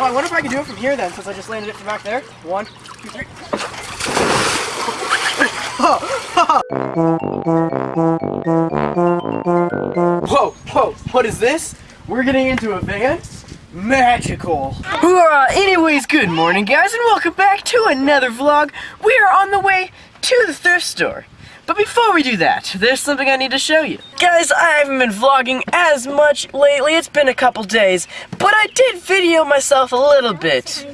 Oh, I wonder if I can do it from here then, since I just landed it from back there. One, two, three. whoa, whoa, what is this? We're getting into a van? Magical. Uh, anyways, good morning guys and welcome back to another vlog. We are on the way to the thrift store. But before we do that, there's something I need to show you. Guys, I haven't been vlogging as much lately. It's been a couple days, but I did video myself a little bit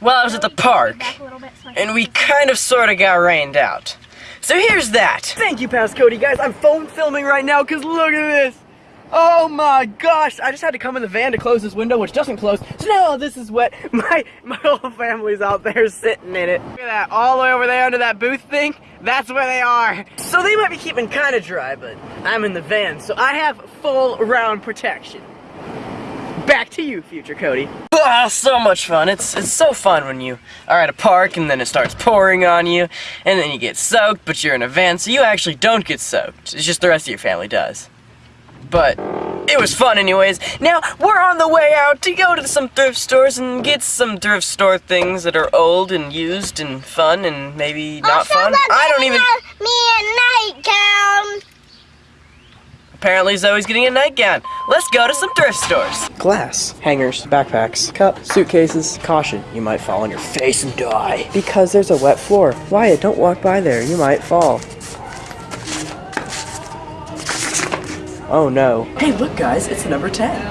while I was at the park. And we kind of sort of got rained out. So here's that. Thank you, Past Cody. Guys, I'm phone filming right now because look at this. Oh my gosh! I just had to come in the van to close this window, which doesn't close. So now this is wet. My my whole family's out there sitting in it. Look at that, all the way over there under that booth thing. That's where they are. So they might be keeping kind of dry, but I'm in the van, so I have full round protection. Back to you, future Cody. Ah, so much fun. It's it's so fun when you are at a park and then it starts pouring on you, and then you get soaked, but you're in a van, so you actually don't get soaked. It's just the rest of your family does but it was fun anyways. Now, we're on the way out to go to some thrift stores and get some thrift store things that are old and used and fun and maybe not also, fun. I don't even... Me a nightgown. Apparently Zoe's getting a nightgown. Let's go to some thrift stores. Glass, hangers, backpacks, cup, suitcases. Caution, you might fall on your face and die. Because there's a wet floor. Wyatt, don't walk by there. You might fall. Oh no. Hey, look guys, it's number 10.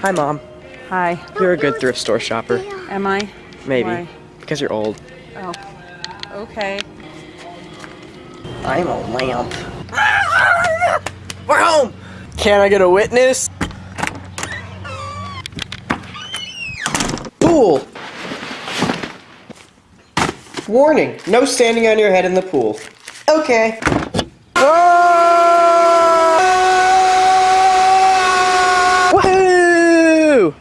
Hi, Mom. Hi. You're a good thrift store shopper. Am I? Maybe. Why? Because you're old. Oh. Okay. I'm a lamp. We're home! Can I get a witness? Pool! Warning, no standing on your head in the pool. Okay. Woohoo!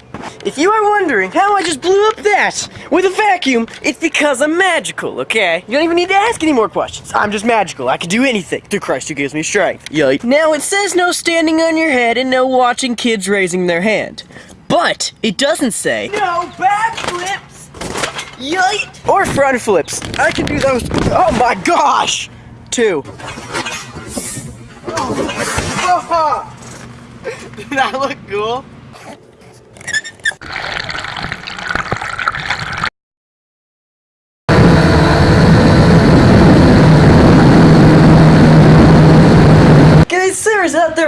If you are wondering how I just blew up that with a vacuum, it's because I'm magical, okay? You don't even need to ask any more questions. I'm just magical. I can do anything through Christ who gives me strength. Yikes. Now, it says no standing on your head and no watching kids raising their hand. But it doesn't say no backflips, yikes, or front flips. I can do those. Oh my gosh! Two. Oh. Did that look cool? Guys,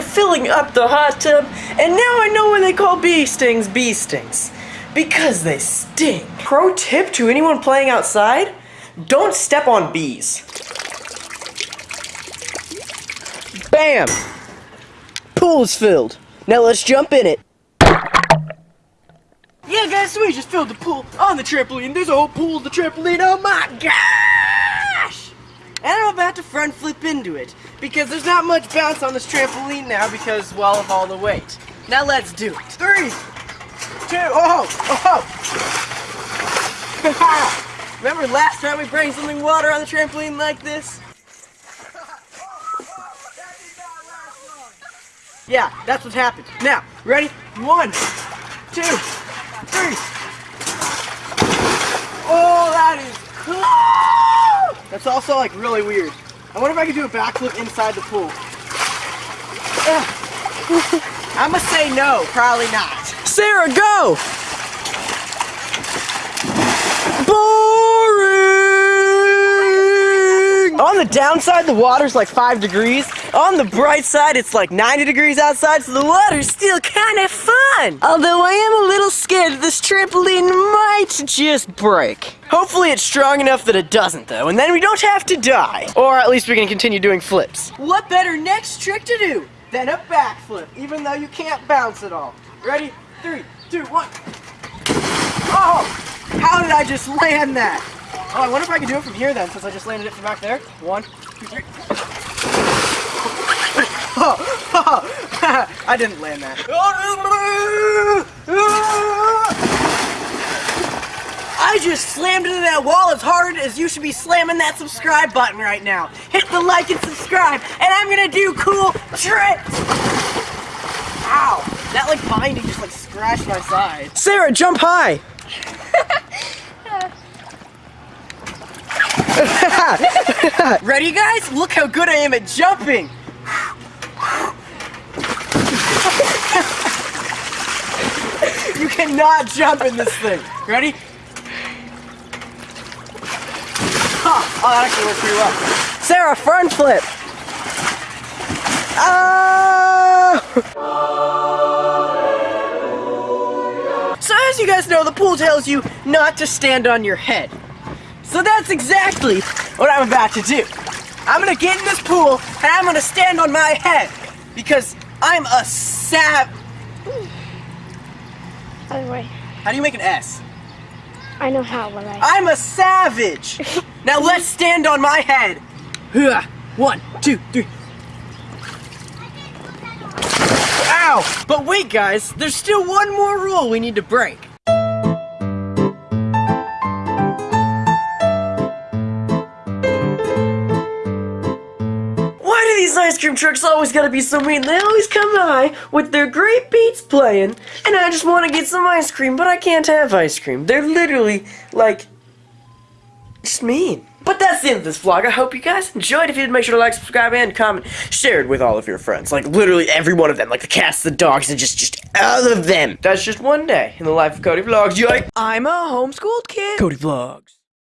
They're filling up the hot tub, and now I know when they call bee stings bee stings. Because they sting. Pro tip to anyone playing outside, don't step on bees. Bam! Pool is filled. Now let's jump in it. Yeah, guys, so we just filled the pool on the trampoline. There's a whole pool of the trampoline. Oh my gosh! And I'm about to front flip into it because there's not much bounce on this trampoline now because, well, of all the weight. Now let's do it. Three, two, oh, oh. Remember last time we bring something water on the trampoline like this? Yeah, that's what happened. Now, ready? One, two, three. Oh, that is cool! That's also like really weird. I wonder if I could do a backflip inside the pool. I'm gonna say no, probably not. Sarah, go! Boring! On the downside, the water's like five degrees. On the bright side, it's like 90 degrees outside, so the water's still kind of fun. Although I am a little scared this trampoline might just break. Hopefully it's strong enough that it doesn't though, and then we don't have to die. Or at least we can continue doing flips. What better next trick to do than a backflip, even though you can't bounce at all. Ready? Three, two, one. Oh! How did I just land that? Oh, I wonder if I can do it from here then, since I just landed it from back there. One, two, three. Oh, I didn't land that. I just slammed into that wall as hard as you should be slamming that subscribe button right now. Hit the like and subscribe, and I'm gonna do cool tricks. Ow. That like binding just like scratched my side. Sarah, jump high. Ready guys? Look how good I am at jumping. you cannot jump in this thing. Ready? Huh. Oh, that actually worked pretty well. Sarah, front flip. Ah! So as you guys know, the pool tells you not to stand on your head. So that's exactly what I'm about to do. I'm gonna get in this pool and I'm gonna stand on my head because I'm a the way, How do you make an S? I know how, but I. I'm a savage. now let's stand on my head. One, two, three. Ow! But wait, guys, there's still one more rule we need to break. Cream trucks always gotta be so mean? They always come by with their great beats playing, and I just want to get some ice cream, but I can't have ice cream. They're literally like just mean. But that's the end of this vlog. I hope you guys enjoyed. If you did, make sure to like, subscribe, and comment. Share it with all of your friends. Like, literally every one of them. Like, the cats, the dogs, and just, just all of them. That's just one day in the life of Cody Vlogs. Yoink! I'm a homeschooled kid. Cody Vlogs.